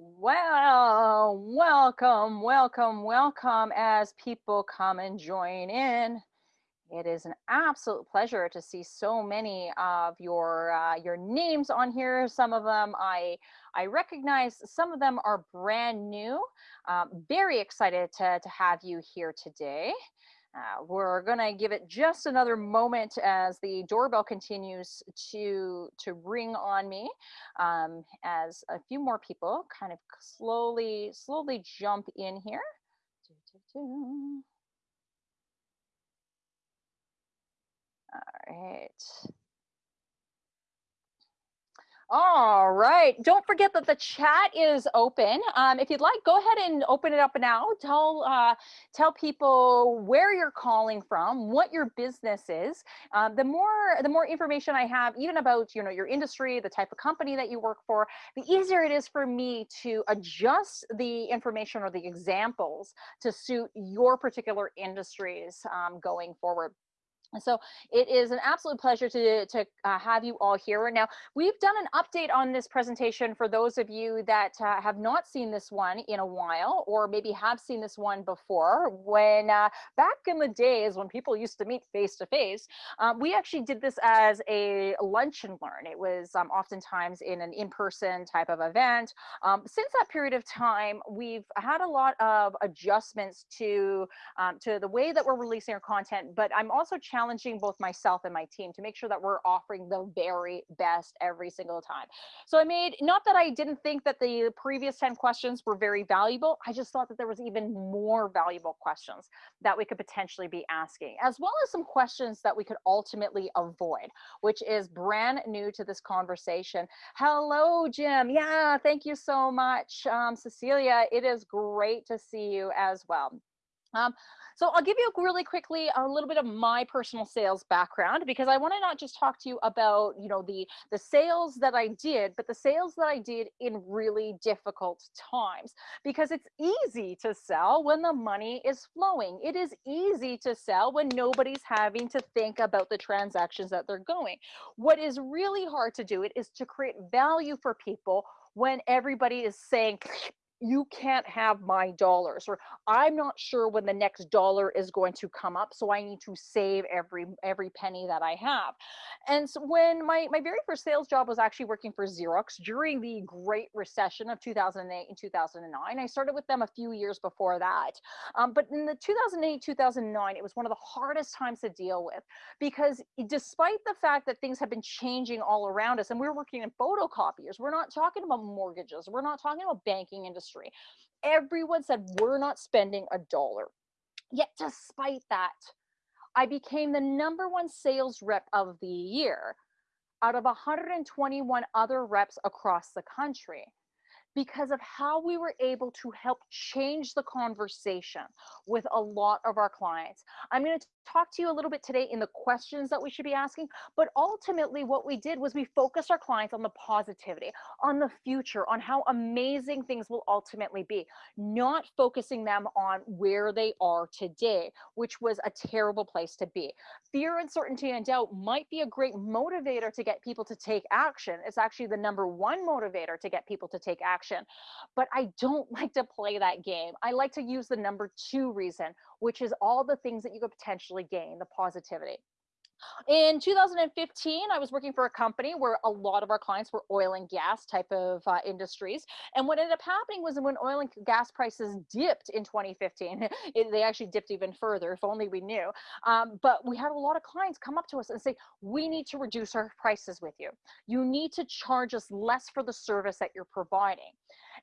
Well, welcome, welcome, welcome as people come and join in. It is an absolute pleasure to see so many of your uh, your names on here. Some of them I I recognize. Some of them are brand new. Um, very excited to to have you here today. Uh, we're going to give it just another moment as the doorbell continues to to ring on me um, as a few more people kind of slowly slowly jump in here. All right. All right. Don't forget that the chat is open. Um, if you'd like, go ahead and open it up now. Tell uh, tell people where you're calling from, what your business is. Um, the more the more information I have, even about you know your industry, the type of company that you work for, the easier it is for me to adjust the information or the examples to suit your particular industries um, going forward. So it is an absolute pleasure to, to uh, have you all here. Now, we've done an update on this presentation for those of you that uh, have not seen this one in a while, or maybe have seen this one before. When uh, back in the days when people used to meet face to face, we actually did this as a lunch and learn. It was um, oftentimes in an in-person type of event. Um, since that period of time, we've had a lot of adjustments to, um, to the way that we're releasing our content, but I'm also challenging both myself and my team to make sure that we're offering the very best every single time. So I made, not that I didn't think that the previous 10 questions were very valuable, I just thought that there was even more valuable questions that we could potentially be asking, as well as some questions that we could ultimately avoid, which is brand new to this conversation. Hello, Jim. Yeah, thank you so much. Um, Cecilia, it is great to see you as well. Um, so I'll give you really quickly a little bit of my personal sales background because I want to not just talk to you about, you know, the the sales that I did, but the sales that I did in really difficult times because it's easy to sell when the money is flowing. It is easy to sell when nobody's having to think about the transactions that they're going. What is really hard to do it is to create value for people when everybody is saying you can't have my dollars or i'm not sure when the next dollar is going to come up so i need to save every every penny that i have. And so when my my very first sales job was actually working for xerox during the great recession of 2008 and 2009 i started with them a few years before that. Um, but in the 2008 2009 it was one of the hardest times to deal with because despite the fact that things have been changing all around us and we're working in photocopiers we're not talking about mortgages we're not talking about banking industry industry. Everyone said, we're not spending a dollar. Yet, despite that, I became the number one sales rep of the year out of 121 other reps across the country because of how we were able to help change the conversation with a lot of our clients. I'm going to talk to you a little bit today in the questions that we should be asking, but ultimately what we did was we focused our clients on the positivity, on the future, on how amazing things will ultimately be, not focusing them on where they are today, which was a terrible place to be. Fear, uncertainty, and doubt might be a great motivator to get people to take action. It's actually the number one motivator to get people to take action. But I don't like to play that game. I like to use the number two reason, which is all the things that you could potentially gain, the positivity. In 2015, I was working for a company where a lot of our clients were oil and gas type of uh, industries. And what ended up happening was when oil and gas prices dipped in 2015, it, they actually dipped even further, if only we knew. Um, but we had a lot of clients come up to us and say, we need to reduce our prices with you. You need to charge us less for the service that you're providing.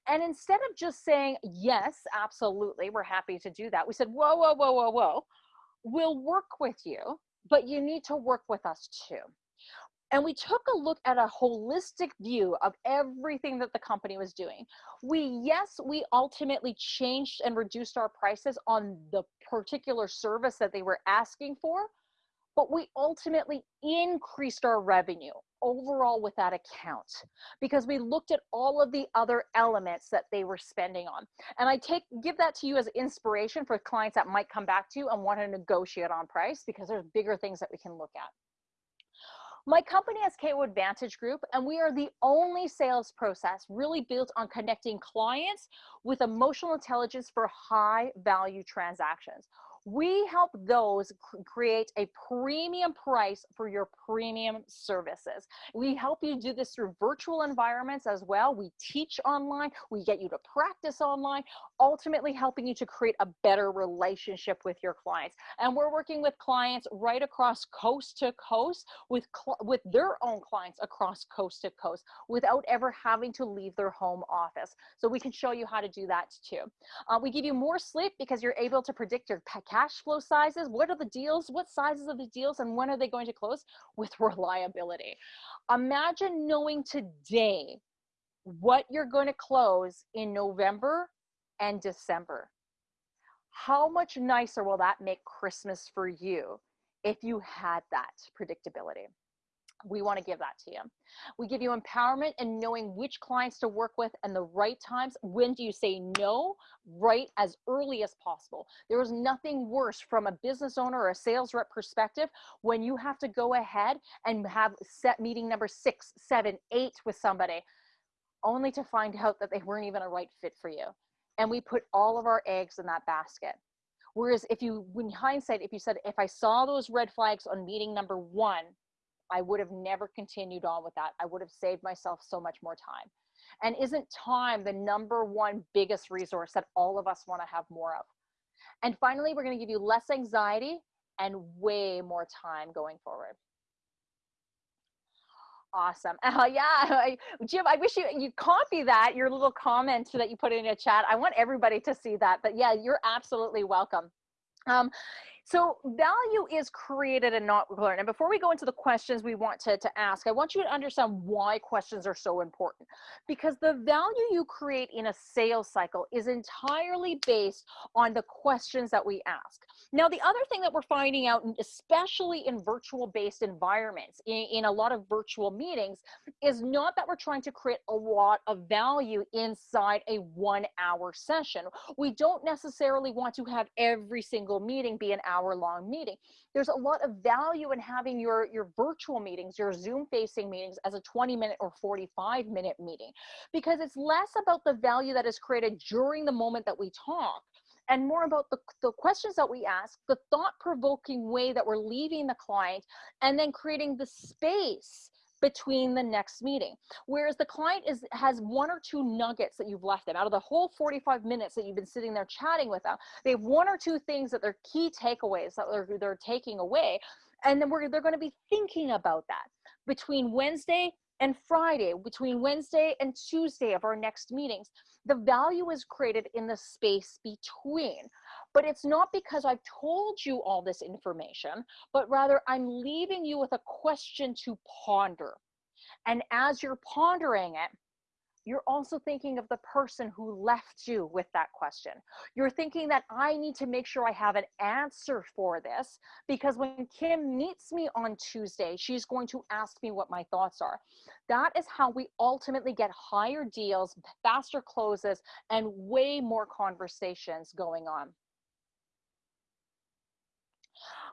And instead of just saying, yes, absolutely, we're happy to do that, we said, whoa, whoa, whoa, whoa, whoa, we'll work with you, but you need to work with us too. And we took a look at a holistic view of everything that the company was doing. We, yes, we ultimately changed and reduced our prices on the particular service that they were asking for, but we ultimately increased our revenue overall with that account because we looked at all of the other elements that they were spending on. And I take give that to you as inspiration for clients that might come back to you and want to negotiate on price because there's bigger things that we can look at. My company is KO Advantage Group, and we are the only sales process really built on connecting clients with emotional intelligence for high value transactions. We help those create a premium price for your premium services. We help you do this through virtual environments as well. We teach online, we get you to practice online, ultimately helping you to create a better relationship with your clients. And we're working with clients right across coast to coast with, with their own clients across coast to coast without ever having to leave their home office. So we can show you how to do that too. Uh, we give you more sleep because you're able to predict your cash flow sizes. What are the deals? What sizes of the deals and when are they going to close? With reliability. Imagine knowing today what you're going to close in November and December. How much nicer will that make Christmas for you if you had that predictability? We want to give that to you. We give you empowerment and knowing which clients to work with and the right times. When do you say no? Right as early as possible. There is nothing worse from a business owner or a sales rep perspective when you have to go ahead and have set meeting number six, seven, eight with somebody, only to find out that they weren't even a right fit for you. And we put all of our eggs in that basket. Whereas if you, in hindsight, if you said, if I saw those red flags on meeting number one, I would have never continued on with that. I would have saved myself so much more time. And isn't time the number one biggest resource that all of us want to have more of? And finally, we're going to give you less anxiety and way more time going forward. Awesome. Uh, yeah, I, Jim, I wish you you copy that your little comment that you put in a chat. I want everybody to see that. But yeah, you're absolutely welcome. Um, so value is created and not learned. And before we go into the questions we want to, to ask, I want you to understand why questions are so important. Because the value you create in a sales cycle is entirely based on the questions that we ask. Now, the other thing that we're finding out, especially in virtual based environments, in, in a lot of virtual meetings, is not that we're trying to create a lot of value inside a one hour session. We don't necessarily want to have every single meeting be an hour hour long meeting. There's a lot of value in having your, your virtual meetings, your Zoom facing meetings as a 20 minute or 45 minute meeting, because it's less about the value that is created during the moment that we talk and more about the, the questions that we ask, the thought provoking way that we're leaving the client, and then creating the space between the next meeting. Whereas the client is has one or two nuggets that you've left them out of the whole 45 minutes that you've been sitting there chatting with them. They have one or two things that they're key takeaways that they're, they're taking away. And then we're, they're going to be thinking about that between Wednesday and Friday, between Wednesday and Tuesday of our next meetings. The value is created in the space between. But it's not because I've told you all this information, but rather I'm leaving you with a question to ponder. And as you're pondering it, you're also thinking of the person who left you with that question. You're thinking that I need to make sure I have an answer for this because when Kim meets me on Tuesday, she's going to ask me what my thoughts are. That is how we ultimately get higher deals, faster closes, and way more conversations going on.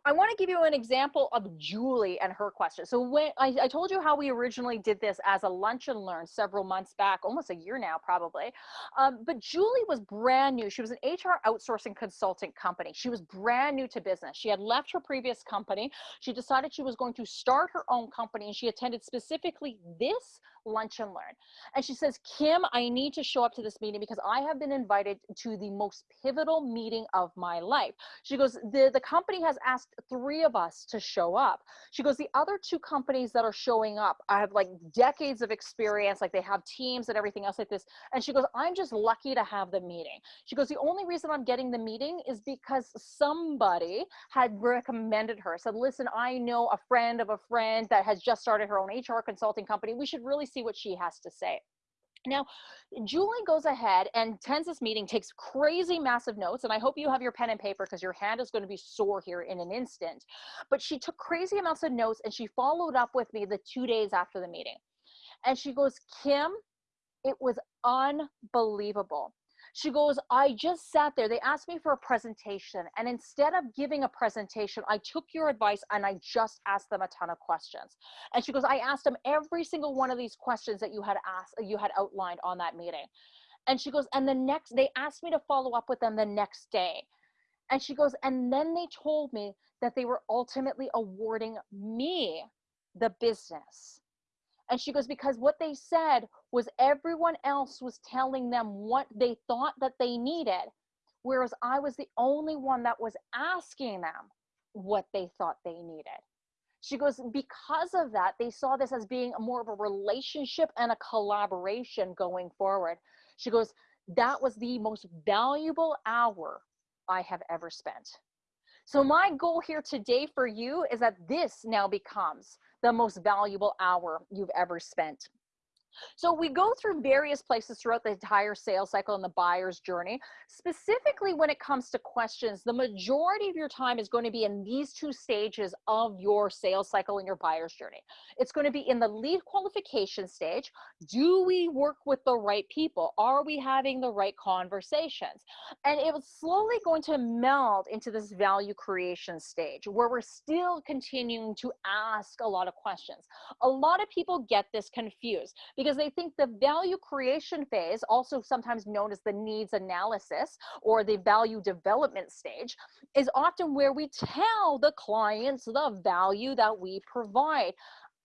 I want to give you an example of Julie and her question. So when I, I, told you how we originally did this as a lunch and learn several months back, almost a year now probably. Um, but Julie was brand new. She was an HR outsourcing consulting company. She was brand new to business. She had left her previous company. She decided she was going to start her own company and she attended specifically this lunch and learn. And she says, Kim, I need to show up to this meeting because I have been invited to the most pivotal meeting of my life. She goes, the, the company has asked three of us to show up. She goes, the other two companies that are showing up, I have like decades of experience, like they have teams and everything else like this. And she goes, I'm just lucky to have the meeting. She goes, the only reason I'm getting the meeting is because somebody had recommended her, said, listen, I know a friend of a friend that has just started her own HR consulting company. We should really see what she has to say. Now, Julie goes ahead and attends this meeting, takes crazy massive notes, and I hope you have your pen and paper because your hand is going to be sore here in an instant. But she took crazy amounts of notes and she followed up with me the two days after the meeting. And she goes, Kim, it was unbelievable. She goes, I just sat there. They asked me for a presentation. And instead of giving a presentation, I took your advice and I just asked them a ton of questions. And she goes, I asked them every single one of these questions that you had asked, you had outlined on that meeting. And she goes, and the next, they asked me to follow up with them the next day. And she goes, and then they told me that they were ultimately awarding me the business. And she goes, because what they said was everyone else was telling them what they thought that they needed, whereas I was the only one that was asking them what they thought they needed. She goes, because of that, they saw this as being more of a relationship and a collaboration going forward. She goes, that was the most valuable hour I have ever spent. So my goal here today for you is that this now becomes the most valuable hour you've ever spent. So we go through various places throughout the entire sales cycle and the buyer's journey. Specifically when it comes to questions, the majority of your time is going to be in these two stages of your sales cycle and your buyer's journey. It's going to be in the lead qualification stage. Do we work with the right people? Are we having the right conversations? And it was slowly going to meld into this value creation stage where we're still continuing to ask a lot of questions. A lot of people get this confused because they think the value creation phase, also sometimes known as the needs analysis or the value development stage, is often where we tell the clients the value that we provide.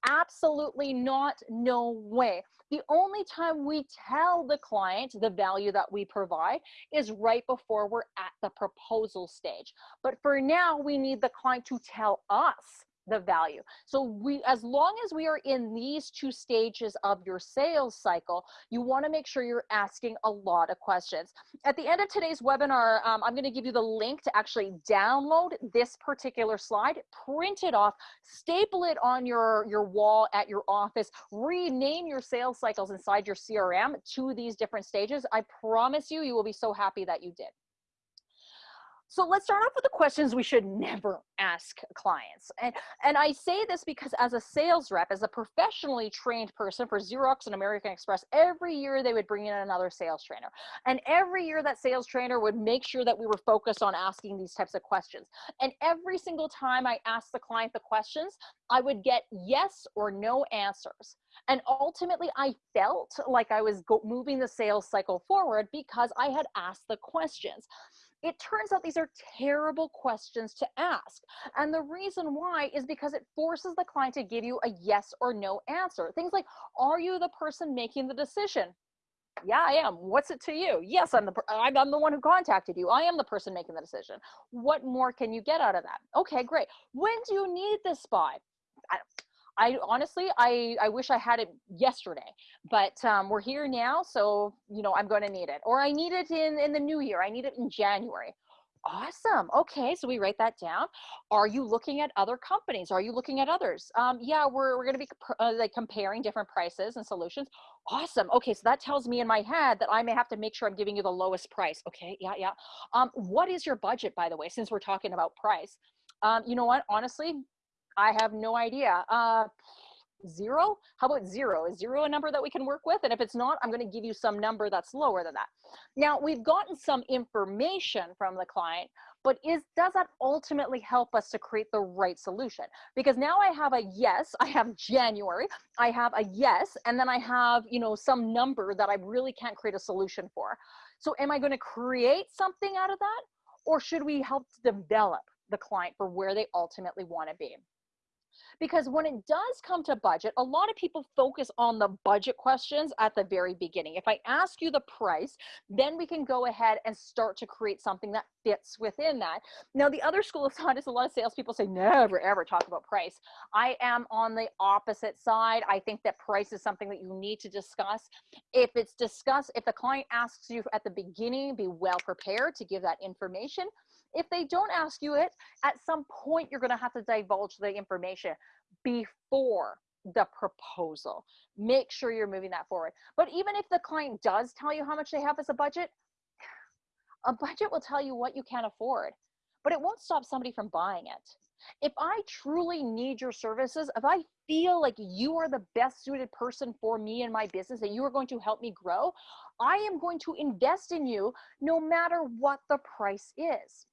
Absolutely not, no way. The only time we tell the client the value that we provide is right before we're at the proposal stage. But for now, we need the client to tell us the value. So we, as long as we are in these two stages of your sales cycle, you wanna make sure you're asking a lot of questions. At the end of today's webinar, um, I'm gonna give you the link to actually download this particular slide, print it off, staple it on your, your wall at your office, rename your sales cycles inside your CRM to these different stages. I promise you, you will be so happy that you did. So let's start off with the questions we should never ask clients. And, and I say this because as a sales rep, as a professionally trained person for Xerox and American Express, every year they would bring in another sales trainer. And every year that sales trainer would make sure that we were focused on asking these types of questions. And every single time I asked the client the questions, I would get yes or no answers. And ultimately, I felt like I was moving the sales cycle forward because I had asked the questions. It turns out these are terrible questions to ask. And the reason why is because it forces the client to give you a yes or no answer. Things like, are you the person making the decision? Yeah, I am. What's it to you? Yes, I'm the I'm the one who contacted you. I am the person making the decision. What more can you get out of that? Okay, great. When do you need this by? I, honestly, I, I wish I had it yesterday, but um, we're here now. So, you know, I'm going to need it or I need it in, in the new year. I need it in January. Awesome. Okay. So we write that down. Are you looking at other companies? Are you looking at others? Um, yeah, we're, we're going to be uh, like comparing different prices and solutions. Awesome. Okay. So that tells me in my head that I may have to make sure I'm giving you the lowest price. Okay. Yeah. Yeah. Um, what is your budget, by the way, since we're talking about price? Um, you know what? Honestly, I have no idea. Uh, zero? How about zero? Is zero a number that we can work with? And if it's not, I'm going to give you some number that's lower than that. Now, we've gotten some information from the client, but is does that ultimately help us to create the right solution? Because now I have a yes, I have January, I have a yes, and then I have, you know, some number that I really can't create a solution for. So am I going to create something out of that? Or should we help develop the client for where they ultimately want to be? Because when it does come to budget, a lot of people focus on the budget questions at the very beginning. If I ask you the price, then we can go ahead and start to create something that fits within that. Now, the other school of thought is a lot of salespeople say never ever talk about price. I am on the opposite side. I think that price is something that you need to discuss. If it's discussed, if the client asks you at the beginning, be well prepared to give that information. If they don't ask you it, at some point you're going to have to divulge the information before the proposal. Make sure you're moving that forward. But even if the client does tell you how much they have as a budget, a budget will tell you what you can afford, but it won't stop somebody from buying it. If I truly need your services, if I feel like you are the best suited person for me and my business, that you are going to help me grow, I am going to invest in you no matter what the price is.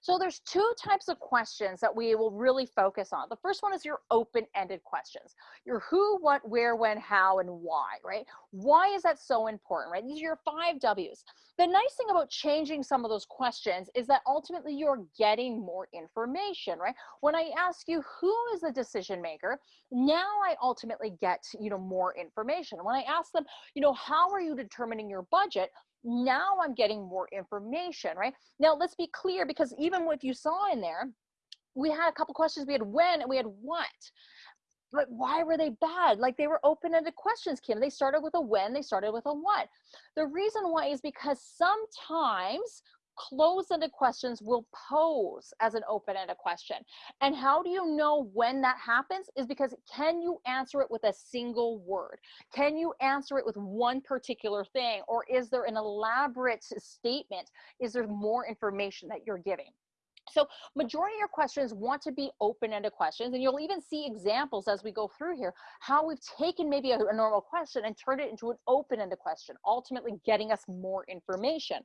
So there's two types of questions that we will really focus on. The first one is your open-ended questions. Your who, what, where, when, how, and why, right? Why is that so important, right? These are your five W's. The nice thing about changing some of those questions is that ultimately you're getting more information, right? When I ask you who is the decision maker, now I ultimately get, you know, more information. When I ask them, you know, how are you determining your budget? Now I'm getting more information, right? Now let's be clear because even what you saw in there, we had a couple questions. We had when and we had what. But why were they bad? Like they were open-ended questions, Kim. They started with a when, they started with a what. The reason why is because sometimes closed-ended questions will pose as an open-ended question. And how do you know when that happens is because can you answer it with a single word? Can you answer it with one particular thing? Or is there an elaborate statement? Is there more information that you're giving? So majority of your questions want to be open-ended questions and you'll even see examples as we go through here, how we've taken maybe a, a normal question and turned it into an open-ended question, ultimately getting us more information.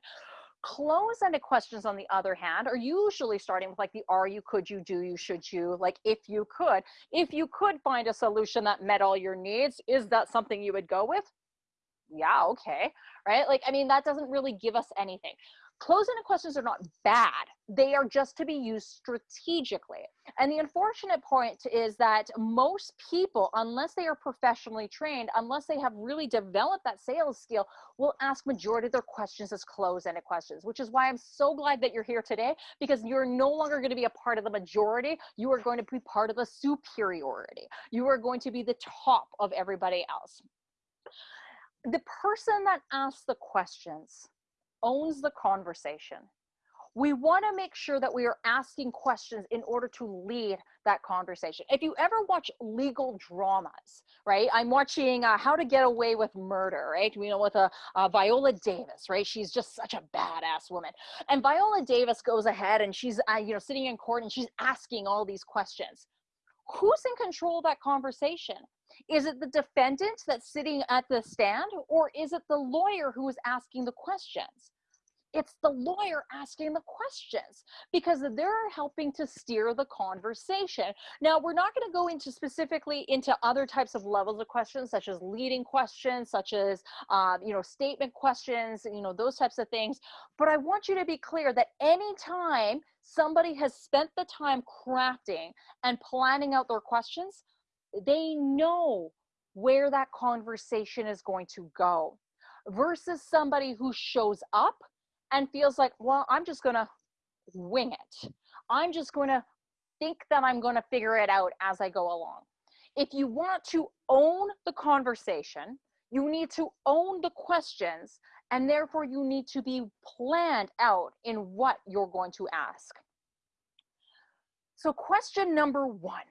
Close-ended questions, on the other hand, are usually starting with like the are you, could you, do you, should you, like if you could. If you could find a solution that met all your needs, is that something you would go with? Yeah, okay, right? Like, I mean, that doesn't really give us anything. Closed-ended questions are not bad. They are just to be used strategically. And the unfortunate point is that most people, unless they are professionally trained, unless they have really developed that sales skill, will ask majority of their questions as closed-ended questions, which is why I'm so glad that you're here today because you're no longer going to be a part of the majority. You are going to be part of the superiority. You are going to be the top of everybody else. The person that asks the questions owns the conversation. We want to make sure that we are asking questions in order to lead that conversation. If you ever watch legal dramas, right? I'm watching uh, How to Get Away with Murder, right? You know, with a, uh, Viola Davis, right? She's just such a badass woman. And Viola Davis goes ahead and she's, uh, you know, sitting in court and she's asking all these questions. Who's in control of that conversation? Is it the defendant that's sitting at the stand or is it the lawyer who is asking the questions? It's the lawyer asking the questions because they're helping to steer the conversation. Now, we're not going to go into specifically into other types of levels of questions, such as leading questions, such as, uh, you know, statement questions, you know, those types of things. But I want you to be clear that anytime somebody has spent the time crafting and planning out their questions, they know where that conversation is going to go versus somebody who shows up and feels like, well, I'm just going to wing it. I'm just going to think that I'm going to figure it out as I go along. If you want to own the conversation, you need to own the questions, and therefore you need to be planned out in what you're going to ask. So question number one,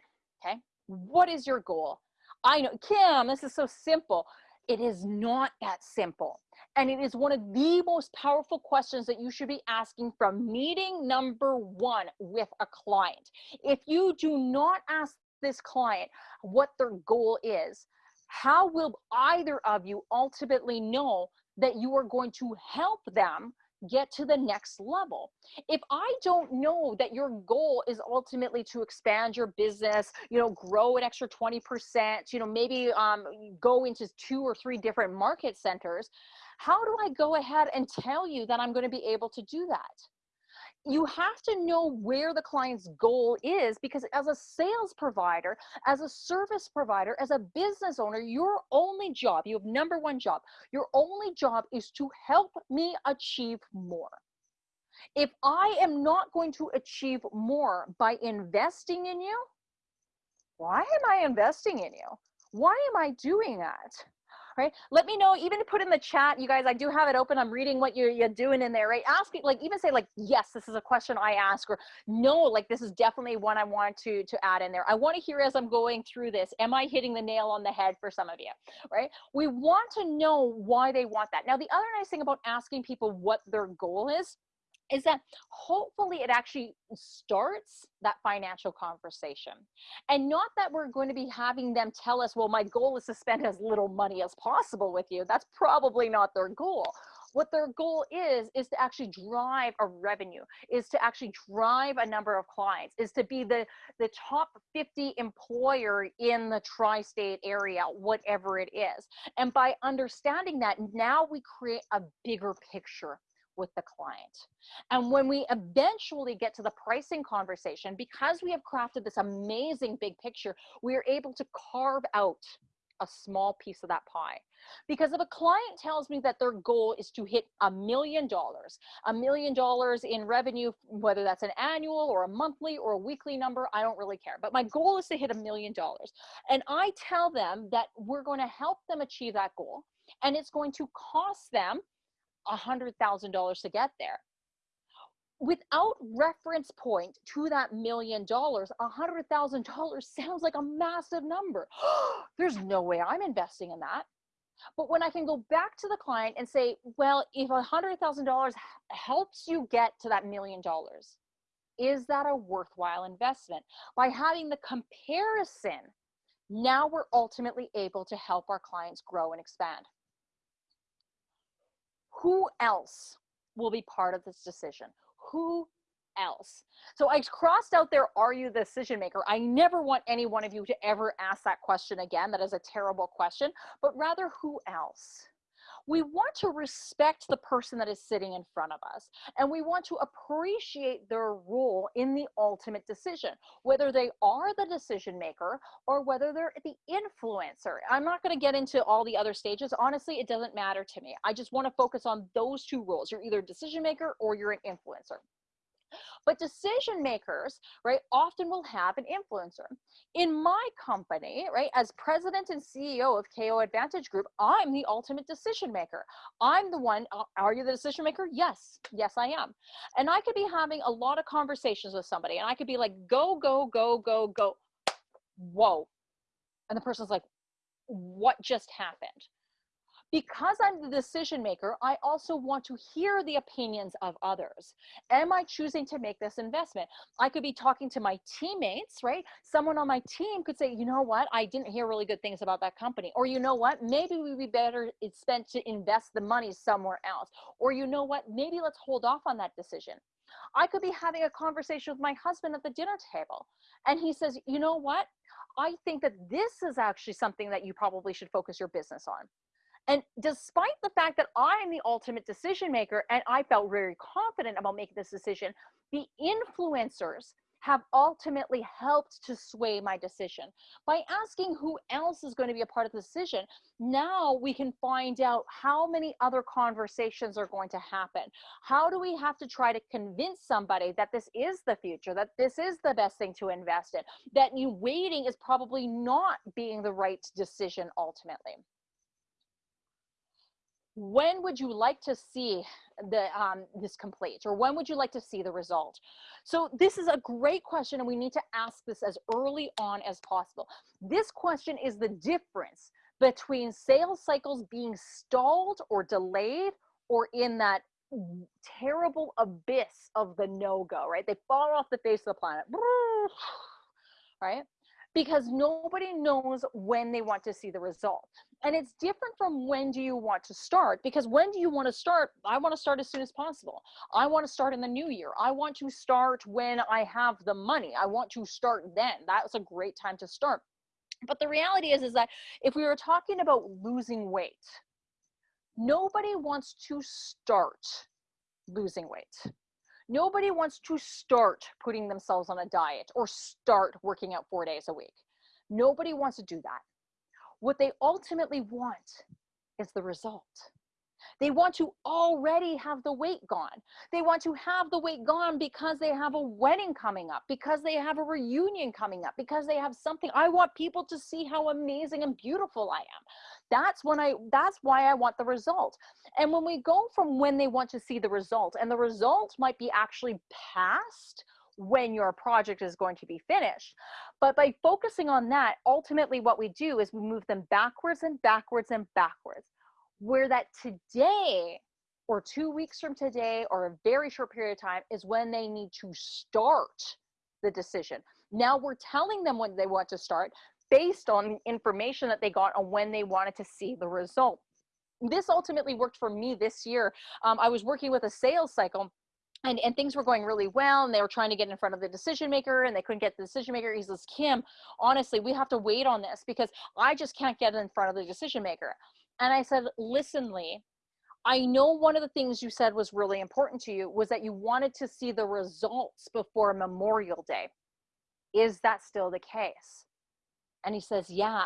okay? What is your goal? I know, Kim, this is so simple. It is not that simple. And it is one of the most powerful questions that you should be asking from meeting number one with a client. If you do not ask this client what their goal is, how will either of you ultimately know that you are going to help them get to the next level. If I don't know that your goal is ultimately to expand your business, you know, grow an extra 20%, you know, maybe um, go into two or three different market centers, how do I go ahead and tell you that I'm going to be able to do that? You have to know where the client's goal is because as a sales provider, as a service provider, as a business owner, your only job, you have number one job, your only job is to help me achieve more. If I am not going to achieve more by investing in you, why am I investing in you? Why am I doing that? Right? Let me know, even put in the chat, you guys, I do have it open. I'm reading what you're, you're doing in there, right? Ask it, like, even say like, yes, this is a question I ask, or no, like, this is definitely one I want to, to add in there. I want to hear as I'm going through this, am I hitting the nail on the head for some of you, right? We want to know why they want that. Now, the other nice thing about asking people what their goal is, is that hopefully it actually starts that financial conversation. And not that we're going to be having them tell us, well, my goal is to spend as little money as possible with you. That's probably not their goal. What their goal is, is to actually drive a revenue, is to actually drive a number of clients, is to be the, the top 50 employer in the tri state area, whatever it is. And by understanding that, now we create a bigger picture with the client. And when we eventually get to the pricing conversation, because we have crafted this amazing big picture, we are able to carve out a small piece of that pie. Because if a client tells me that their goal is to hit a million dollars, a million dollars in revenue, whether that's an annual or a monthly or a weekly number, I don't really care. But my goal is to hit a million dollars. And I tell them that we're going to help them achieve that goal. And it's going to cost them $100,000 to get there. Without reference point to that million dollars, $100,000 sounds like a massive number. There's no way I'm investing in that. But when I can go back to the client and say, well, if $100,000 helps you get to that million dollars, is that a worthwhile investment? By having the comparison, now we're ultimately able to help our clients grow and expand who else will be part of this decision? Who else? So I crossed out there, are you the decision maker? I never want any one of you to ever ask that question again. That is a terrible question, but rather who else? We want to respect the person that is sitting in front of us and we want to appreciate their role in the ultimate decision whether they are the decision maker or whether they're the influencer. I'm not going to get into all the other stages. Honestly it doesn't matter to me. I just want to focus on those two roles. You're either a decision maker or you're an influencer but decision makers, right, often will have an influencer. In my company, right, as president and CEO of KO Advantage Group, I'm the ultimate decision maker. I'm the one, are you the decision maker? Yes, yes, I am. And I could be having a lot of conversations with somebody and I could be like, go, go, go, go, go. Whoa. And the person's like, what just happened? Because I'm the decision maker, I also want to hear the opinions of others. Am I choosing to make this investment? I could be talking to my teammates, right? Someone on my team could say, you know what, I didn't hear really good things about that company. Or you know what, maybe we'd be better spent to invest the money somewhere else. Or you know what, maybe let's hold off on that decision. I could be having a conversation with my husband at the dinner table. And he says, you know what? I think that this is actually something that you probably should focus your business on. And despite the fact that I am the ultimate decision maker and I felt very confident about making this decision, the influencers have ultimately helped to sway my decision. By asking who else is going to be a part of the decision, now we can find out how many other conversations are going to happen. How do we have to try to convince somebody that this is the future, that this is the best thing to invest in, that you waiting is probably not being the right decision ultimately when would you like to see the um, this complete or when would you like to see the result? So this is a great question and we need to ask this as early on as possible. This question is the difference between sales cycles being stalled or delayed or in that terrible abyss of the no-go right? They fall off the face of the planet. Right because nobody knows when they want to see the result. And it's different from when do you want to start because when do you want to start? I want to start as soon as possible. I want to start in the new year. I want to start when I have the money. I want to start then. That's a great time to start. But the reality is is that if we were talking about losing weight, nobody wants to start losing weight. Nobody wants to start putting themselves on a diet or start working out four days a week. Nobody wants to do that. What they ultimately want is the result. They want to already have the weight gone. They want to have the weight gone because they have a wedding coming up, because they have a reunion coming up, because they have something. I want people to see how amazing and beautiful I am. That's when I that's why I want the result. And when we go from when they want to see the result and the result might be actually past when your project is going to be finished. But by focusing on that, ultimately what we do is we move them backwards and backwards and backwards where that today or two weeks from today or a very short period of time is when they need to start the decision. Now we're telling them when they want to start based on information that they got on when they wanted to see the result. This ultimately worked for me this year. Um, I was working with a sales cycle and, and things were going really well and they were trying to get in front of the decision maker and they couldn't get the decision maker he says kim honestly we have to wait on this because i just can't get in front of the decision maker and i said listen lee i know one of the things you said was really important to you was that you wanted to see the results before memorial day is that still the case and he says yeah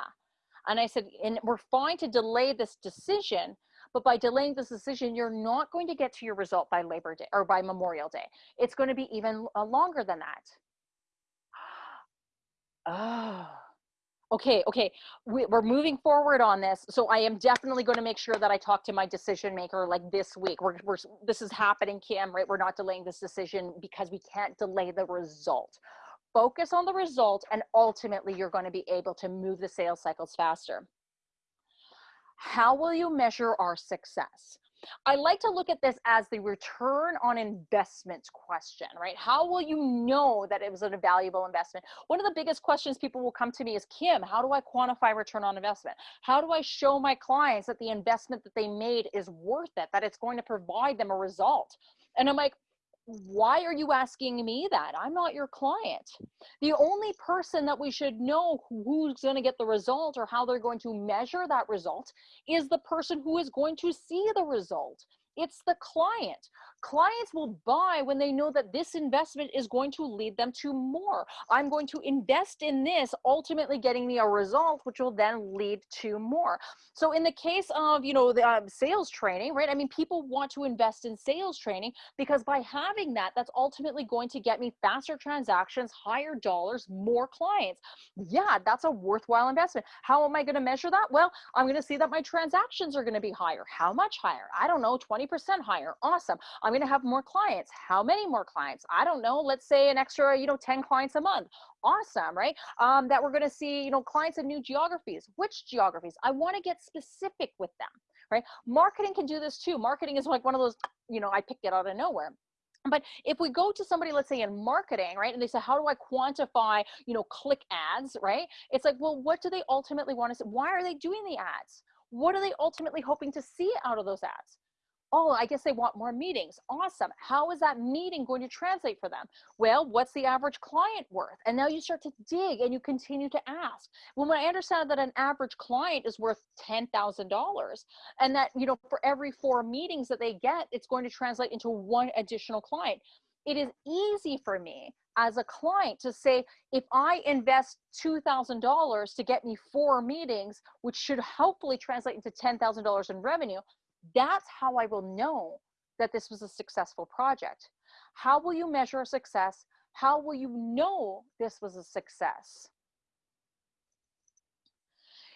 and i said and we're fine to delay this decision but by delaying this decision, you're not going to get to your result by Labor Day or by Memorial Day. It's going to be even longer than that. Oh, okay, okay. We, are moving forward on this. So I am definitely going to make sure that I talk to my decision maker like this week. We're, we're, this is happening, Kim, right? We're not delaying this decision because we can't delay the result. Focus on the result and ultimately you're going to be able to move the sales cycles faster. How will you measure our success? I like to look at this as the return on investment question, right? How will you know that it was a valuable investment? One of the biggest questions people will come to me is, Kim, how do I quantify return on investment? How do I show my clients that the investment that they made is worth it, that it's going to provide them a result? And I'm like, why are you asking me that? I'm not your client. The only person that we should know who's going to get the result or how they're going to measure that result is the person who is going to see the result. It's the client. Clients will buy when they know that this investment is going to lead them to more. I'm going to invest in this, ultimately getting me a result, which will then lead to more. So in the case of, you know, the uh, sales training, right? I mean, people want to invest in sales training because by having that, that's ultimately going to get me faster transactions, higher dollars, more clients. Yeah, that's a worthwhile investment. How am I going to measure that? Well, I'm going to see that my transactions are going to be higher. How much higher? I don't know, 20 20% higher. Awesome. I'm going to have more clients. How many more clients? I don't know. Let's say an extra, you know, 10 clients a month. Awesome, right? Um, that we're going to see, you know, clients in new geographies. Which geographies? I want to get specific with them, right? Marketing can do this too. Marketing is like one of those, you know, I picked it out of nowhere but if we go to somebody let's say in marketing right and they say how do i quantify you know click ads right it's like well what do they ultimately want to say why are they doing the ads what are they ultimately hoping to see out of those ads oh, I guess they want more meetings. Awesome. How is that meeting going to translate for them? Well, what's the average client worth? And now you start to dig and you continue to ask. Well, when I understand that an average client is worth $10,000 and that, you know, for every four meetings that they get, it's going to translate into one additional client. It is easy for me as a client to say, if I invest $2,000 to get me four meetings, which should hopefully translate into $10,000 in revenue, that's how I will know that this was a successful project. How will you measure success? How will you know this was a success?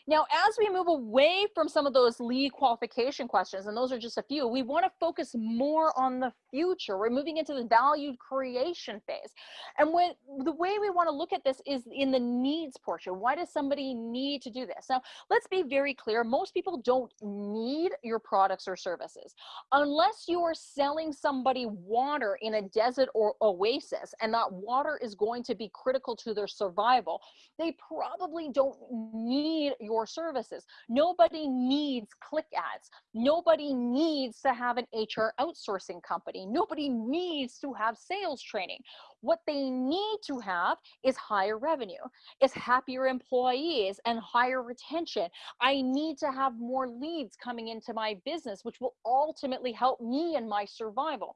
Now, as we move away from some of those lead qualification questions, and those are just a few, we want to focus more on the future. We're moving into the value creation phase. And when the way we want to look at this is in the needs portion. Why does somebody need to do this? Now, let's be very clear. Most people don't need your products or services. Unless you are selling somebody water in a desert or oasis, and that water is going to be critical to their survival, they probably don't need your your services. Nobody needs click ads. Nobody needs to have an HR outsourcing company. Nobody needs to have sales training. What they need to have is higher revenue, is happier employees and higher retention. I need to have more leads coming into my business, which will ultimately help me in my survival.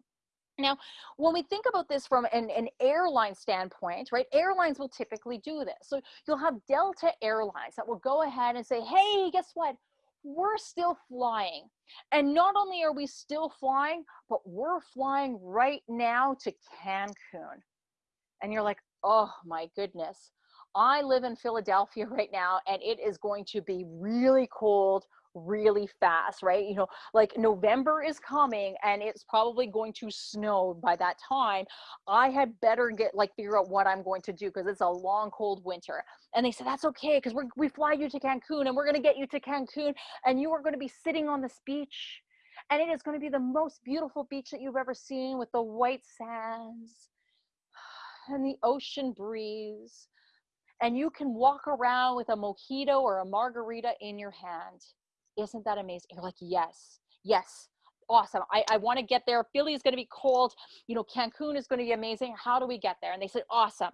Now, when we think about this from an, an, airline standpoint, right, airlines will typically do this. So you'll have Delta Airlines that will go ahead and say, hey, guess what? We're still flying. And not only are we still flying, but we're flying right now to Cancun. And you're like, oh my goodness. I live in Philadelphia right now, and it is going to be really cold, really fast, right? You know, like November is coming and it's probably going to snow by that time. I had better get like figure out what I'm going to do because it's a long, cold winter. And they said, that's okay because we we fly you to Cancun and we're going to get you to Cancun and you are going to be sitting on this beach And it is going to be the most beautiful beach that you've ever seen with the white sands and the ocean breeze. And you can walk around with a mojito or a margarita in your hand. Isn't that amazing? You're like, yes, yes, awesome. I, I want to get there. Philly is going to be cold. You know, Cancun is going to be amazing. How do we get there? And they said, awesome.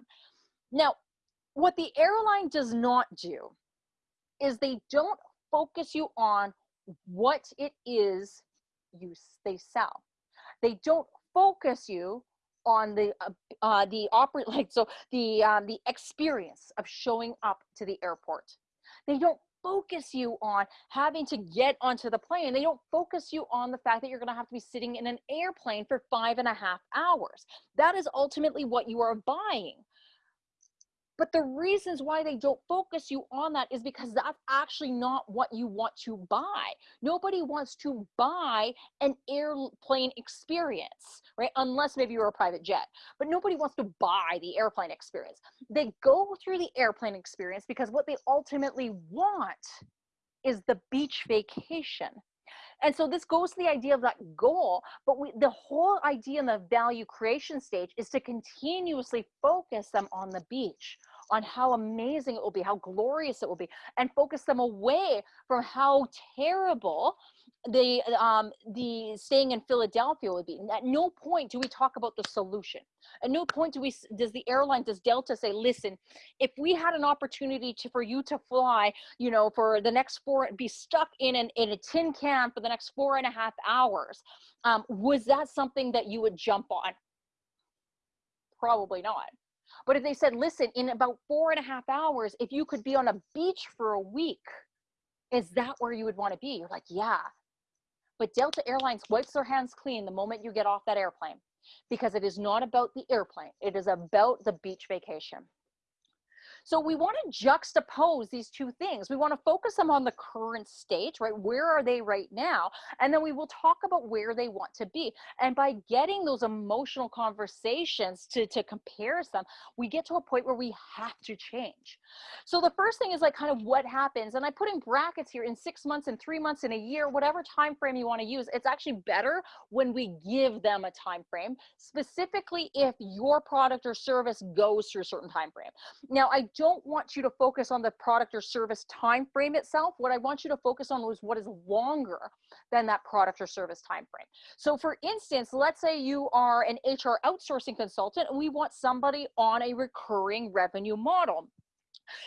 Now, what the airline does not do is they don't focus you on what it is you they sell. They don't focus you on the uh, uh, the opera like so the um, the experience of showing up to the airport. They don't focus you on having to get onto the plane. They don't focus you on the fact that you're going to have to be sitting in an airplane for five and a half hours. That is ultimately what you are buying. But the reasons why they don't focus you on that is because that's actually not what you want to buy. Nobody wants to buy an airplane experience, right? Unless maybe you're a private jet. But nobody wants to buy the airplane experience. They go through the airplane experience because what they ultimately want is the beach vacation. And so this goes to the idea of that goal, but we, the whole idea in the value creation stage is to continuously focus them on the beach, on how amazing it will be, how glorious it will be, and focus them away from how terrible the um, the staying in Philadelphia would be. At no point do we talk about the solution. At no point do we does the airline does Delta say, listen, if we had an opportunity to for you to fly, you know, for the next four, be stuck in an in a tin can for the next four and a half hours, um, was that something that you would jump on? Probably not. But if they said, listen, in about four and a half hours, if you could be on a beach for a week, is that where you would want to be? You're like, yeah, but Delta Airlines wipes their hands clean the moment you get off that airplane because it is not about the airplane. It is about the beach vacation. So we want to juxtapose these two things. We want to focus them on the current state, right? Where are they right now? And then we will talk about where they want to be. And by getting those emotional conversations to, to compare them, we get to a point where we have to change. So the first thing is like kind of what happens. And I put in brackets here in six months and three months in a year, whatever time frame you want to use. It's actually better when we give them a time frame, specifically if your product or service goes through a certain time frame. Now, I don't want you to focus on the product or service time frame itself. What I want you to focus on is what is longer than that product or service time frame. So for instance, let's say you are an HR outsourcing consultant and we want somebody on a recurring revenue model.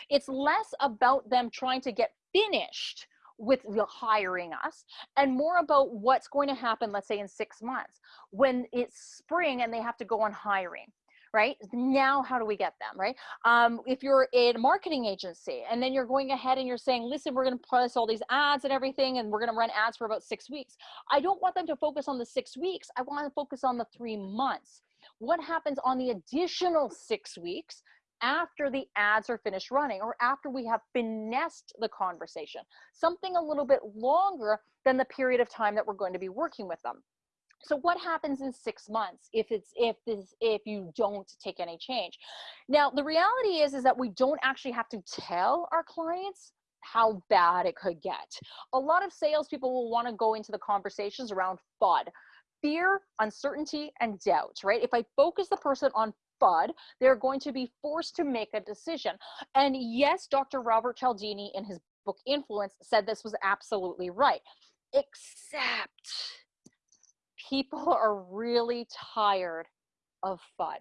It's less about them trying to get finished with hiring us and more about what's going to happen let's say in six months when it's spring and they have to go on hiring right? Now, how do we get them, right? Um, if you're in a marketing agency and then you're going ahead and you're saying, listen, we're going to place all these ads and everything, and we're going to run ads for about six weeks. I don't want them to focus on the six weeks. I want to focus on the three months. What happens on the additional six weeks after the ads are finished running or after we have finessed the conversation, something a little bit longer than the period of time that we're going to be working with them so what happens in six months if it's if this if you don't take any change now the reality is is that we don't actually have to tell our clients how bad it could get a lot of salespeople will want to go into the conversations around FUD fear uncertainty and doubt right if i focus the person on FUD, they're going to be forced to make a decision. And yes, Dr. Robert Cialdini in his book Influence said this was absolutely right. Except people are really tired of FUD.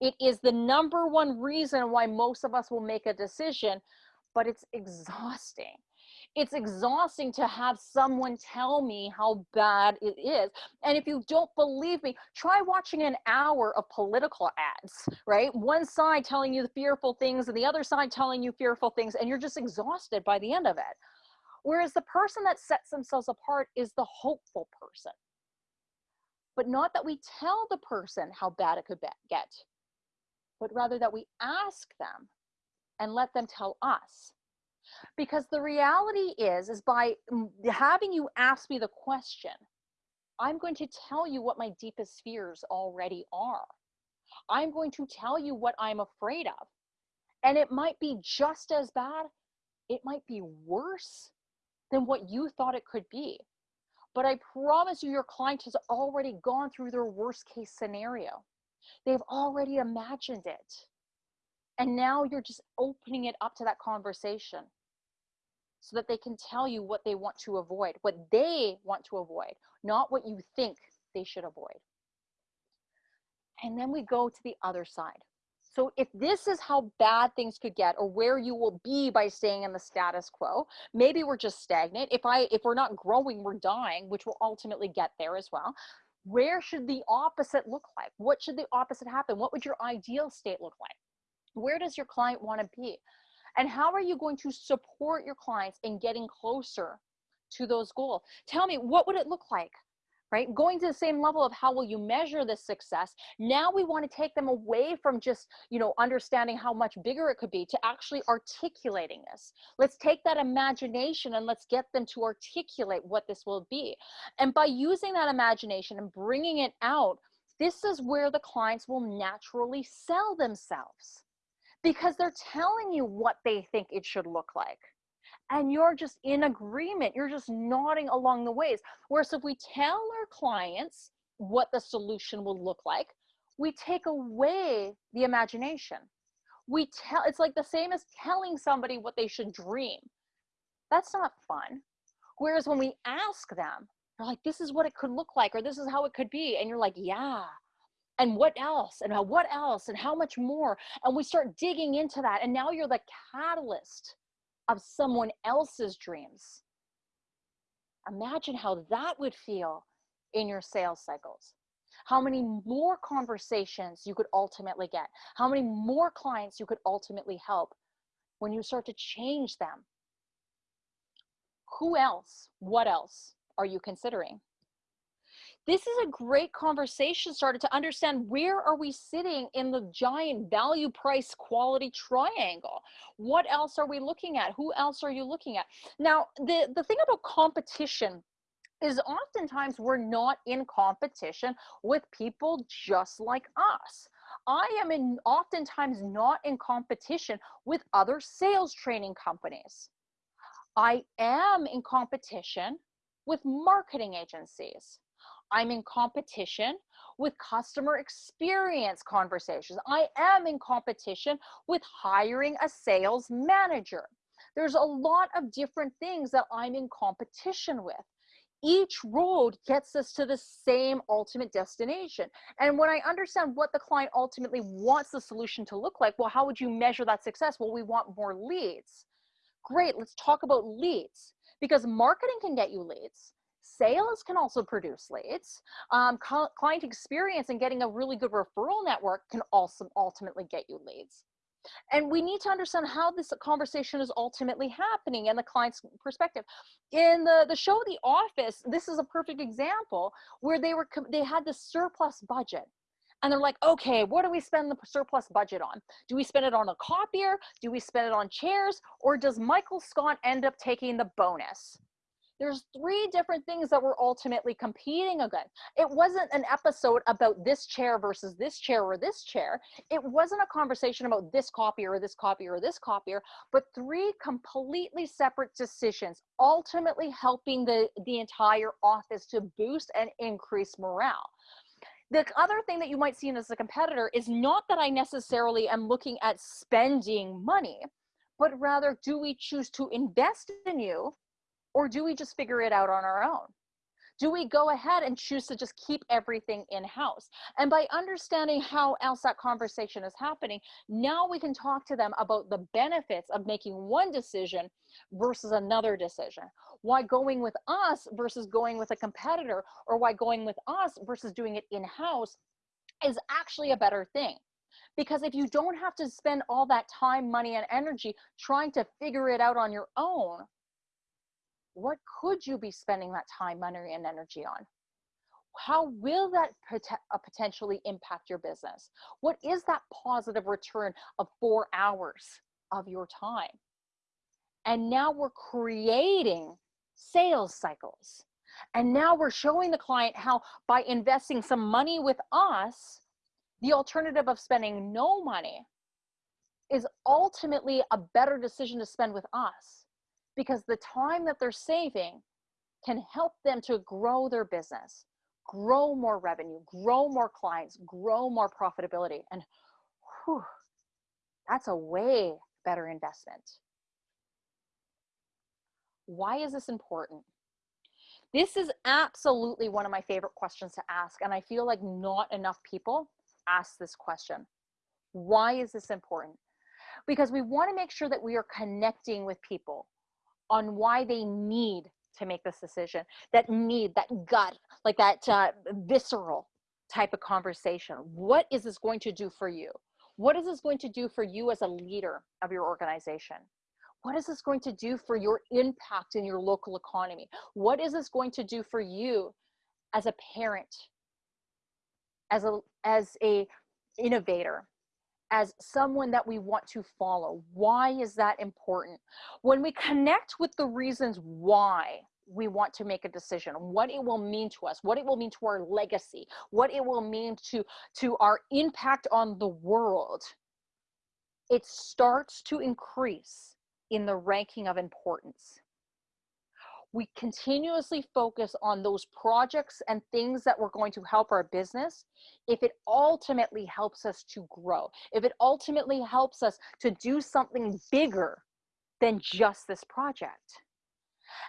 It is the number one reason why most of us will make a decision, but it's exhausting. It's exhausting to have someone tell me how bad it is. And if you don't believe me, try watching an hour of political ads, right? One side telling you the fearful things and the other side telling you fearful things, and you're just exhausted by the end of it. Whereas the person that sets themselves apart is the hopeful person but not that we tell the person how bad it could get, but rather that we ask them and let them tell us. Because the reality is, is by having you ask me the question, I'm going to tell you what my deepest fears already are. I'm going to tell you what I'm afraid of. And it might be just as bad, it might be worse than what you thought it could be. But I promise you, your client has already gone through their worst case scenario. They've already imagined it. And now you're just opening it up to that conversation so that they can tell you what they want to avoid, what they want to avoid, not what you think they should avoid. And then we go to the other side. So if this is how bad things could get or where you will be by staying in the status quo, maybe we're just stagnant. If I if we're not growing, we're dying, which will ultimately get there as well. Where should the opposite look like? What should the opposite happen? What would your ideal state look like? Where does your client want to be? And how are you going to support your clients in getting closer to those goals? Tell me, what would it look like? Right? Going to the same level of how will you measure this success. Now we want to take them away from just, you know, understanding how much bigger it could be to actually articulating this. Let's take that imagination and let's get them to articulate what this will be. And by using that imagination and bringing it out, this is where the clients will naturally sell themselves because they're telling you what they think it should look like and you're just in agreement. You're just nodding along the ways. Whereas if we tell our clients what the solution will look like, we take away the imagination. We tell it's like the same as telling somebody what they should dream. That's not fun. Whereas when we ask them, they're like, this is what it could look like, or this is how it could be. And you're like, yeah. And what else? And what else? And how much more? And we start digging into that. And now you're the catalyst of someone else's dreams. Imagine how that would feel in your sales cycles. How many more conversations you could ultimately get, how many more clients you could ultimately help when you start to change them. Who else, what else are you considering? This is a great conversation started to understand where are we sitting in the giant value price quality triangle what else are we looking at who else are you looking at now the the thing about competition is oftentimes we're not in competition with people just like us I am in oftentimes not in competition with other sales training companies. I am in competition with marketing agencies. I'm in competition with customer experience conversations. I am in competition with hiring a sales manager. There's a lot of different things that I'm in competition with. Each road gets us to the same ultimate destination. And when I understand what the client ultimately wants the solution to look like, well, how would you measure that success? Well, we want more leads. Great, let's talk about leads because marketing can get you leads Sales can also produce leads. Um, client experience and getting a really good referral network can also ultimately get you leads. And we need to understand how this conversation is ultimately happening and the client's perspective. In the, the show The Office, this is a perfect example where they were they had this surplus budget. And they're like, okay, what do we spend the surplus budget on? Do we spend it on a copier? Do we spend it on chairs? Or does Michael Scott end up taking the bonus? There's three different things that we're ultimately competing against. It wasn't an episode about this chair versus this chair or this chair. It wasn't a conversation about this copier or this copier or this copier, but three completely separate decisions, ultimately helping the, the entire office to boost and increase morale the other thing that you might see as a competitor is not that I necessarily am looking at spending money, but rather do we choose to invest in you or do we just figure it out on our own? Do we go ahead and choose to just keep everything in house? And by understanding how else that conversation is happening, now we can talk to them about the benefits of making one decision versus another decision. Why going with us versus going with a competitor, or why going with us versus doing it in house is actually a better thing because if you don't have to spend all that time money and energy trying to figure it out on your own what could you be spending that time, money, and energy on? How will that pot uh, potentially impact your business? What is that positive return of four hours of your time? And now we're creating sales cycles. And now we're showing the client how by investing some money with us, the alternative of spending no money is ultimately a better decision to spend with us because the time that they're saving can help them to grow their business, grow more revenue, grow more clients, grow more profitability. And whew, that's a way better investment. Why is this important? This is absolutely one of my favorite questions to ask. And I feel like not enough people ask this question. Why is this important? Because we want to make sure that we are connecting with people on why they need to make this decision, that need, that gut, like that uh, visceral type of conversation. What is this going to do for you? What is this going to do for you as a leader of your organization? What is this going to do for your impact in your local economy? What is this going to do for you as a parent, as a as a innovator, as someone that we want to follow? Why is that important? When we connect with the reasons why we want to make a decision, what it will mean to us, what it will mean to our legacy, what it will mean to, to our impact on the world, it starts to increase in the ranking of importance. We continuously focus on those projects and things that we're going to help our business if it ultimately helps us to grow, if it ultimately helps us to do something bigger than just this project.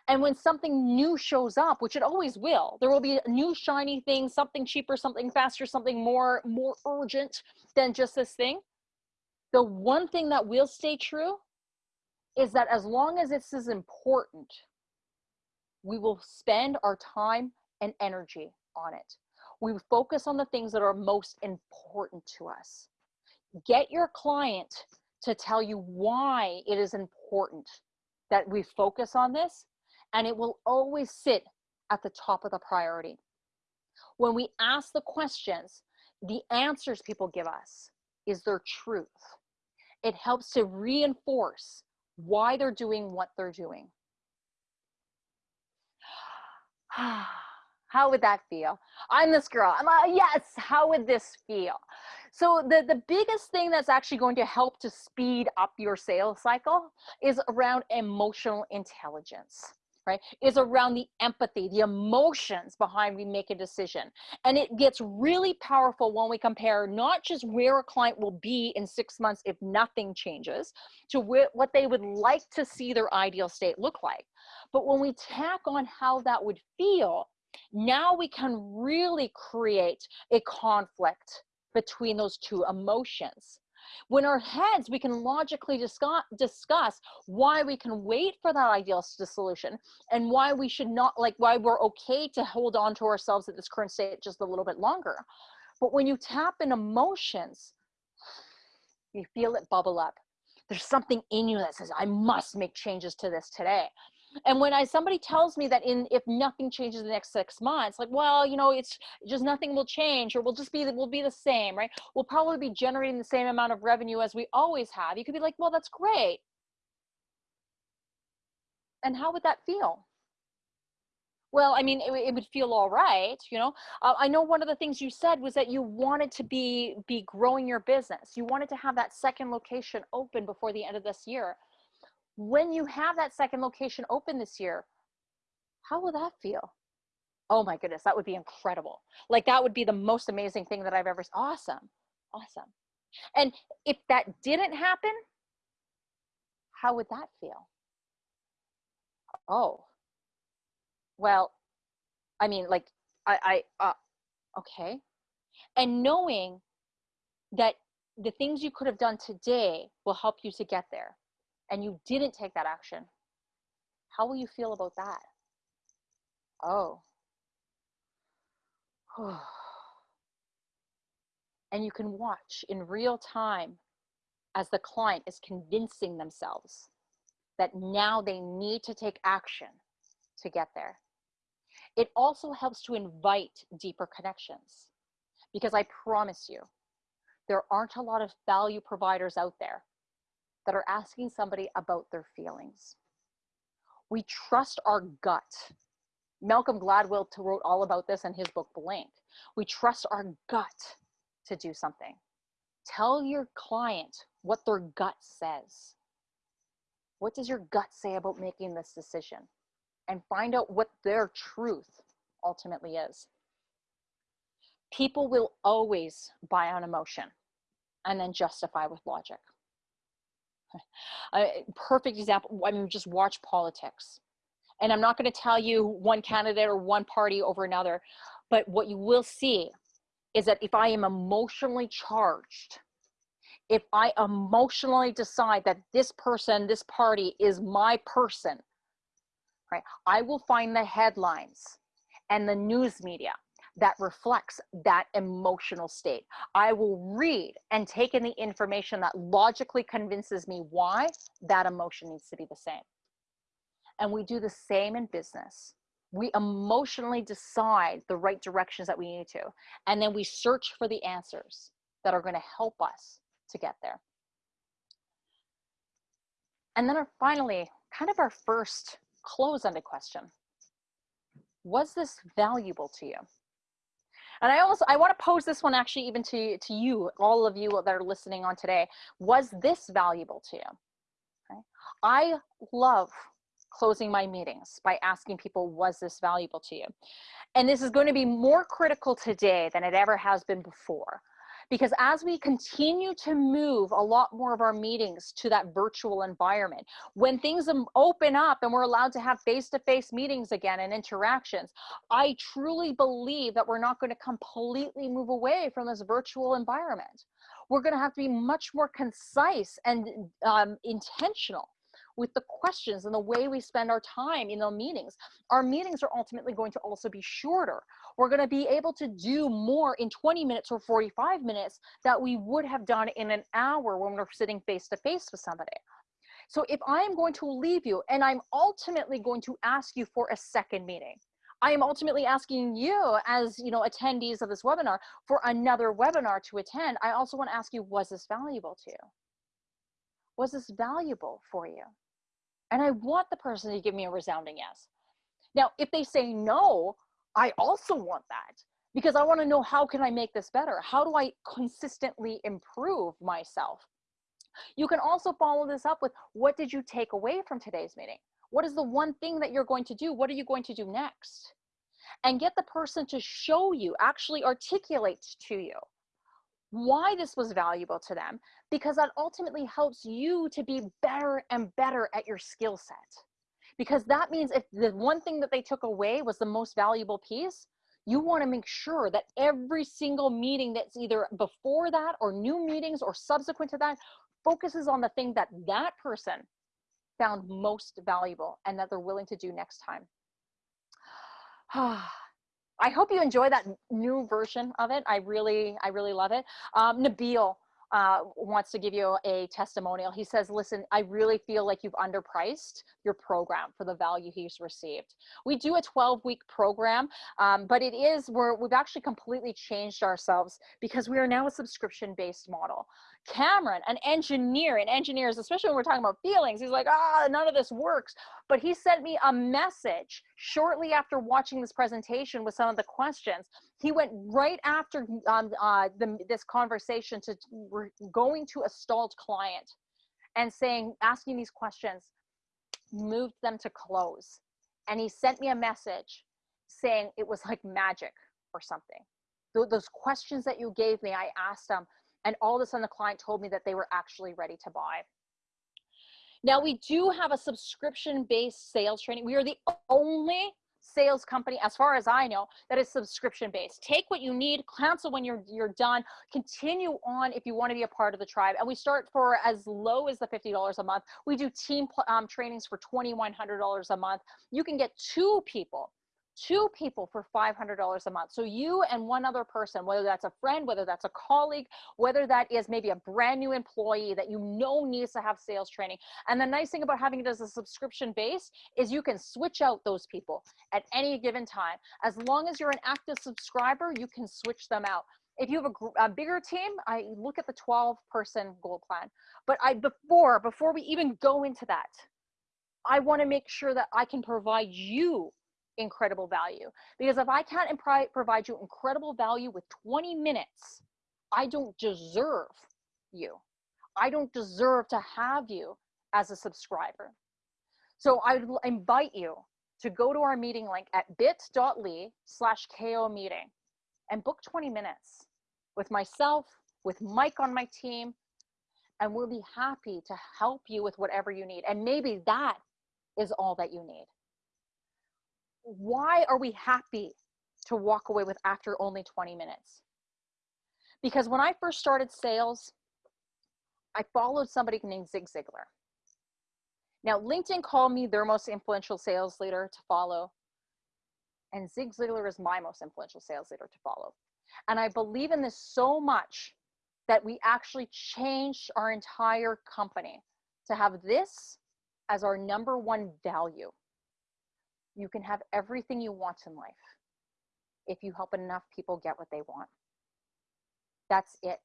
And when something new shows up, which it always will, there will be a new shiny thing, something cheaper, something faster, something more more urgent than just this thing. The one thing that will stay true is that as long as this is important, we will spend our time and energy on it. We focus on the things that are most important to us. Get your client to tell you why it is important that we focus on this, and it will always sit at the top of the priority. When we ask the questions, the answers people give us is their truth. It helps to reinforce why they're doing what they're doing. how would that feel? I'm this girl. I'm like, yes, how would this feel? So the, the biggest thing that's actually going to help to speed up your sales cycle is around emotional intelligence right is around the empathy the emotions behind we make a decision. And it gets really powerful when we compare not just where a client will be in six months if nothing changes to wh- what they would like to see their ideal state look like. But when we tack on how that would feel now we can really create a conflict between those two emotions when our heads, we can logically discuss, discuss why we can wait for that ideal solution and why we should not, like why we're okay to hold on to ourselves at this current state just a little bit longer. But when you tap in emotions, you feel it bubble up. There's something in you that says, I must make changes to this today and when i somebody tells me that in if nothing changes in the next six months like well you know it's just nothing will change or we'll just be we'll be the same right? We'll probably be generating the same amount of revenue as we always have you could be like well that's great. And how would that feel? Well i mean it, it would feel all right you know? Uh, i know one of the things you said was that you wanted to be be growing your business. You wanted to have that second location open before the end of this year when you have that second location open this year, how will that feel? Oh my goodness, that would be incredible. Like that would be the most amazing thing that I've ever awesome. Awesome. And if that didn't happen, how would that feel? Oh. Well, I mean like I I uh okay. And knowing that the things you could have done today will help you to get there and you didn't take that action, how will you feel about that? Oh. and you can watch in real time as the client is convincing themselves that now they need to take action to get there. It also helps to invite deeper connections because I promise you, there aren't a lot of value providers out there that are asking somebody about their feelings. We trust our gut. Malcolm Gladwell wrote all about this in his book Blink. We trust our gut to do something. Tell your client what their gut says. What does your gut say about making this decision? and find out what their truth ultimately is. People will always buy on emotion and then justify with logic. A perfect example, I mean, just watch politics. And I'm not going to tell you one candidate or one party over another, but what you will see is that if I am emotionally charged, if I emotionally decide that this person, this party is my person, right, I will find the headlines and the news media that reflects that emotional state. I will read and take in the information that logically convinces me why that emotion needs to be the same. And we do the same in business. We emotionally decide the right directions that we need to, and then we search for the answers that are going to help us to get there. And then our, finally, kind of our first close-ended question. Was this valuable to you? And I also, I want to pose this one actually even to, to you, all of you that are listening on today. Was this valuable to you? Okay. I love closing my meetings by asking people, was this valuable to you? And this is going to be more critical today than it ever has been before. Because as we continue to move a lot more of our meetings to that virtual environment, when things open up and we're allowed to have face-to-face meetings again and interactions, I truly believe that we're not going to completely move away from this virtual environment. We're going to have to be much more concise and um, intentional with the questions and the way we spend our time in the meetings. Our meetings are ultimately going to also be shorter. We're going to be able to do more in 20 minutes or 45 minutes that we would have done in an hour when we're sitting face to face with somebody. So if I am going to leave you and I'm ultimately going to ask you for a second meeting, I am ultimately asking you as you know attendees of this webinar for another webinar to attend. I also want to ask you, was this valuable to you? Was this valuable for you? And I want the person to give me a resounding yes. Now, if they say no, I also want that because I want to know how can I make this better? How do I consistently improve myself? You can also follow this up with what did you take away from today's meeting? What is the one thing that you're going to do? What are you going to do next? And get the person to show you, actually articulate to you why this was valuable to them because that ultimately helps you to be better and better at your skill set. Because that means if the one thing that they took away was the most valuable piece you want to make sure that every single meeting that's either before that or new meetings or subsequent to that focuses on the thing that that person found most valuable and that they're willing to do next time ah, I hope you enjoy that new version of it. I really, I really love it. Um, Nabil uh, wants to give you a testimonial. He says, listen, I really feel like you've underpriced your program for the value he's received. We do a 12 week program, um, but it is, we're, we've actually completely changed ourselves because we are now a subscription based model. Cameron, an engineer, and engineers, especially when we're talking about feelings, he's like, ah, none of this works. But he sent me a message shortly after watching this presentation with some of the questions. He went right after um, uh, the, this conversation to going to a stalled client and saying, asking these questions, moved them to close. And he sent me a message saying it was like magic or something. Those questions that you gave me, I asked them, and all of a sudden the client told me that they were actually ready to buy. Now we do have a subscription-based sales training. We are the only sales company, as far as I know, that is subscription based. Take what you need, cancel when you're you're done, continue on if you want to be a part of the tribe. And we start for as low as the $50 a month. We do team um, trainings for $2,100 a month. You can get two people two people for $500 a month. So you and one other person, whether that's a friend, whether that's a colleague, whether that is maybe a brand new employee that you know needs to have sales training. And the nice thing about having it as a subscription base is you can switch out those people at any given time. As long as you're an active subscriber, you can switch them out. If you have a, a bigger team, I look at the 12 person goal plan. But I before before we even go into that, I want to make sure that I can provide you incredible value. Because if I can't provide you incredible value with 20 minutes, I don't deserve you. I don't deserve to have you as a subscriber. So I invite you to go to our meeting link at bit.ly slash KO meeting and book 20 minutes with myself, with Mike on my team, and we'll be happy to help you with whatever you need. And maybe that is all that you need. Why are we happy to walk away with after only 20 minutes? Because when I first started sales, I followed somebody named Zig Ziglar. Now, LinkedIn called me their most influential sales leader to follow. And Zig Ziglar is my most influential sales leader to follow. And I believe in this so much that we actually changed our entire company to have this as our number one value. You can have everything you want in life if you help enough people get what they want. That's it.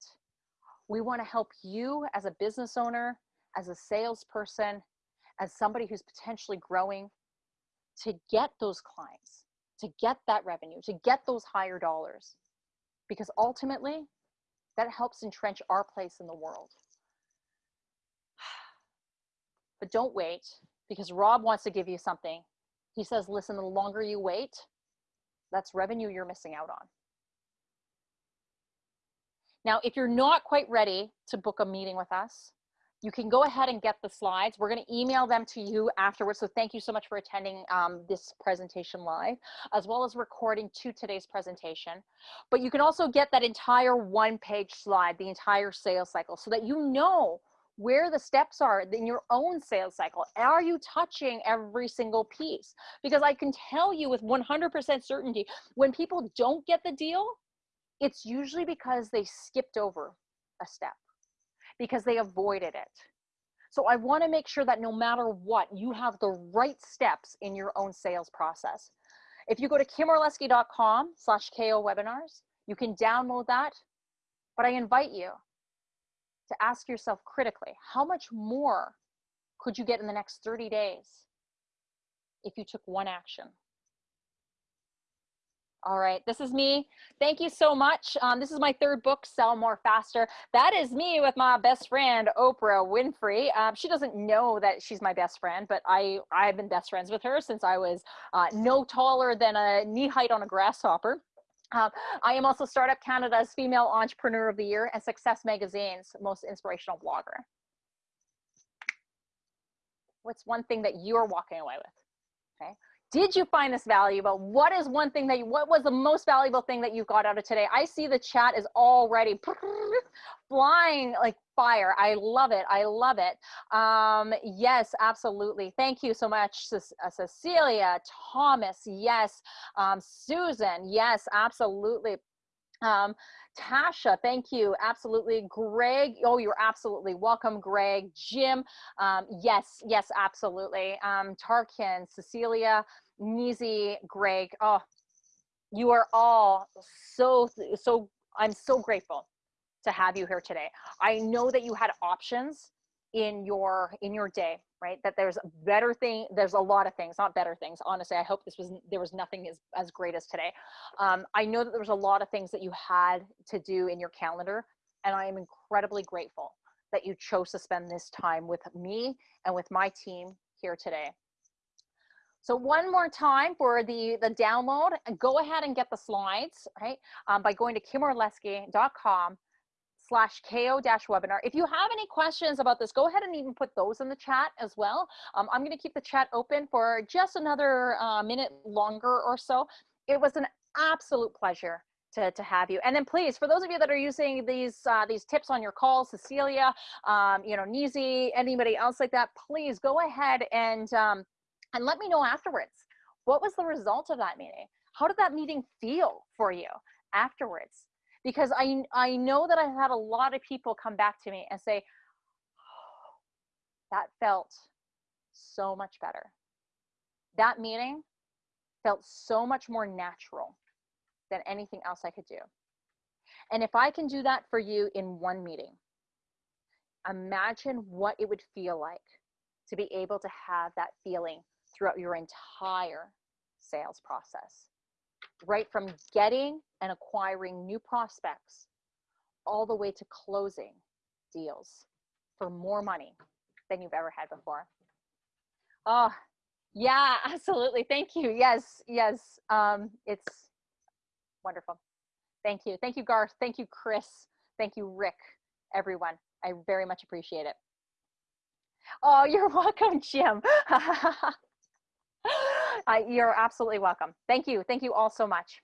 We want to help you as a business owner, as a salesperson, as somebody who's potentially growing to get those clients, to get that revenue, to get those higher dollars. Because ultimately, that helps entrench our place in the world. But don't wait because Rob wants to give you something. He says, listen, the longer you wait, that's revenue you're missing out on. Now, if you're not quite ready to book a meeting with us, you can go ahead and get the slides. We're going to email them to you afterwards. So thank you so much for attending um, this presentation live, as well as recording to today's presentation. But you can also get that entire one page slide, the entire sales cycle, so that you know where the steps are in your own sales cycle. Are you touching every single piece? Because I can tell you with 100% certainty, when people don't get the deal, it's usually because they skipped over a step because they avoided it. So I want to make sure that no matter what, you have the right steps in your own sales process. If you go to kimorlesky.com slash KO webinars, you can download that. But I invite you to ask yourself critically, how much more could you get in the next 30 days if you took one action? All right, this is me. Thank you so much. Um, this is my third book, Sell More Faster. That is me with my best friend, Oprah Winfrey. Um, she doesn't know that she's my best friend, but I, I've been best friends with her since I was uh, no taller than a knee height on a grasshopper. Uh, I am also Startup Canada's Female Entrepreneur of the Year and Success Magazine's most inspirational blogger. What's one thing that you're walking away with? Okay did you find this valuable? What is one thing that you what was the most valuable thing that you got out of today? I see the chat is already flying like fire. I love it. I love it. Um yes absolutely. Thank you so much uh, cecilia thomas yes. Um susan yes absolutely um, Tasha, thank you. Absolutely. Greg, oh, you're absolutely welcome, Greg. Jim, um, yes, yes, absolutely. Um, Tarkin, Cecilia, Nizi, Greg, oh, you are all so, so, I'm so grateful to have you here today. I know that you had options in your in your day right? That there's a better thing there's a lot of things not better things. Honestly i hope this was there was nothing as, as great as today. Um, i know that there was a lot of things that you had to do in your calendar and i am incredibly grateful that you chose to spend this time with me and with my team here today. So one more time for the, the download, go ahead and get the slides, right, um, by going to kimorlesky.com slash ko dash webinar. If you have any questions about this, go ahead and even put those in the chat as well. Um, I'm going to keep the chat open for just another uh, minute longer or so. It was an absolute pleasure to, to have you. And then please, for those of you that are using these uh, these tips on your calls, Cecilia, um, you know, Nizi, anybody else like that, please go ahead and um, and let me know afterwards. What was the result of that meeting? How did that meeting feel for you afterwards? Because I, I know that I've had a lot of people come back to me and say, that felt so much better. That meeting felt so much more natural than anything else I could do. And if I can do that for you in one meeting, imagine what it would feel like to be able to have that feeling throughout your entire sales process right from getting and acquiring new prospects all the way to closing deals for more money than you've ever had before. Oh, Yeah, absolutely. Thank you. Yes, yes. Um, it's wonderful. Thank you. Thank you, Garth. Thank you, Chris. Thank you, Rick, everyone. I very much appreciate it. Oh, you're welcome, Jim. you're absolutely welcome. Thank you. Thank you all so much.